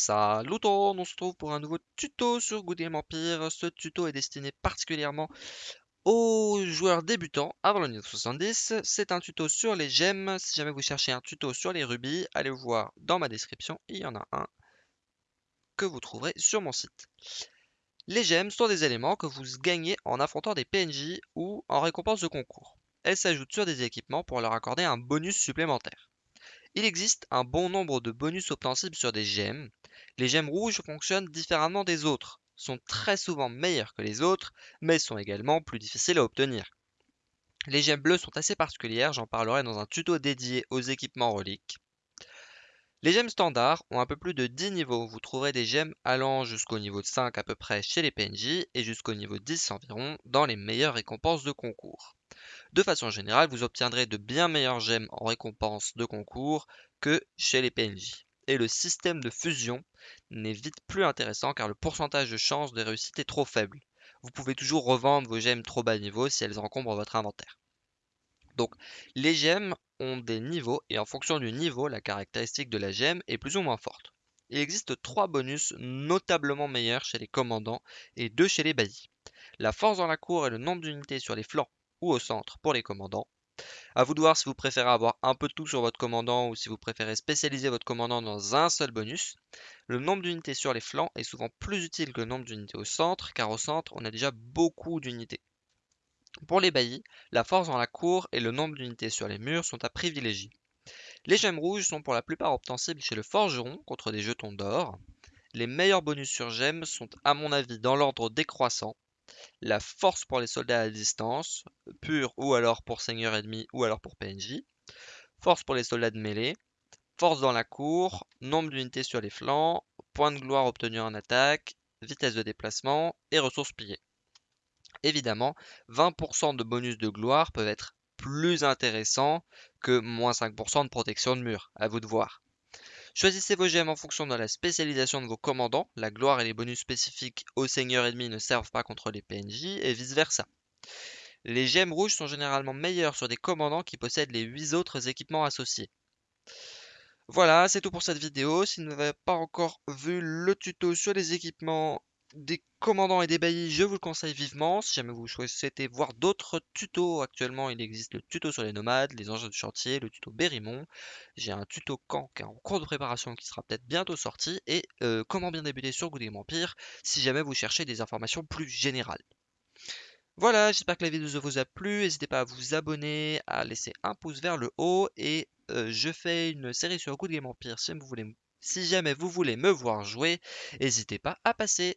Salut tout on se retrouve pour un nouveau tuto sur Good Game Empire. Ce tuto est destiné particulièrement aux joueurs débutants avant le niveau 70. C'est un tuto sur les gemmes. Si jamais vous cherchez un tuto sur les rubis, allez voir dans ma description. Il y en a un que vous trouverez sur mon site. Les gemmes sont des éléments que vous gagnez en affrontant des PNJ ou en récompense de concours. Elles s'ajoutent sur des équipements pour leur accorder un bonus supplémentaire. Il existe un bon nombre de bonus obtensibles sur des gemmes. Les gemmes rouges fonctionnent différemment des autres, sont très souvent meilleures que les autres, mais sont également plus difficiles à obtenir. Les gemmes bleues sont assez particulières, j'en parlerai dans un tuto dédié aux équipements reliques. Les gemmes standards ont un peu plus de 10 niveaux, vous trouverez des gemmes allant jusqu'au niveau de 5 à peu près chez les PNJ et jusqu'au niveau 10 environ dans les meilleures récompenses de concours. De façon générale, vous obtiendrez de bien meilleures gemmes en récompense de concours que chez les PNJ. Et le système de fusion n'est vite plus intéressant car le pourcentage de chance de réussite est trop faible. Vous pouvez toujours revendre vos gemmes trop bas niveau si elles encombrent votre inventaire. Donc les gemmes ont des niveaux et en fonction du niveau, la caractéristique de la gemme est plus ou moins forte. Il existe trois bonus notablement meilleurs chez les commandants et deux chez les baillis. La force dans la cour et le nombre d'unités sur les flancs ou au centre pour les commandants. À vous de voir si vous préférez avoir un peu de tout sur votre commandant ou si vous préférez spécialiser votre commandant dans un seul bonus. Le nombre d'unités sur les flancs est souvent plus utile que le nombre d'unités au centre, car au centre, on a déjà beaucoup d'unités. Pour les baillis, la force dans la cour et le nombre d'unités sur les murs sont à privilégier. Les gemmes rouges sont pour la plupart obtensibles chez le forgeron contre des jetons d'or. Les meilleurs bonus sur gemmes sont à mon avis dans l'ordre décroissant la force pour les soldats à distance, pure ou alors pour seigneur ennemi ou alors pour PNJ, force pour les soldats de mêlée, force dans la cour, nombre d'unités sur les flancs, points de gloire obtenus en attaque, vitesse de déplacement et ressources pillées. Évidemment, 20% de bonus de gloire peuvent être plus intéressants que moins 5% de protection de mur, à vous de voir. Choisissez vos gemmes en fonction de la spécialisation de vos commandants. La gloire et les bonus spécifiques aux seigneurs ennemis ne servent pas contre les PNJ et vice versa. Les gemmes rouges sont généralement meilleures sur des commandants qui possèdent les 8 autres équipements associés. Voilà, c'est tout pour cette vidéo. Si vous n'avez pas encore vu le tuto sur les équipements des commandants et des baillis, je vous le conseille vivement. Si jamais vous souhaitez voir d'autres tutos, actuellement il existe le tuto sur les nomades, les engins de chantier, le tuto Berrimont. J'ai un tuto camp qui est en cours de préparation qui sera peut-être bientôt sorti. Et euh, comment bien débuter sur Good Game Empire si jamais vous cherchez des informations plus générales. Voilà, j'espère que la vidéo vous a plu. N'hésitez pas à vous abonner, à laisser un pouce vers le haut. Et euh, je fais une série sur Good Game Empire si jamais vous voulez me voir jouer, n'hésitez pas à passer.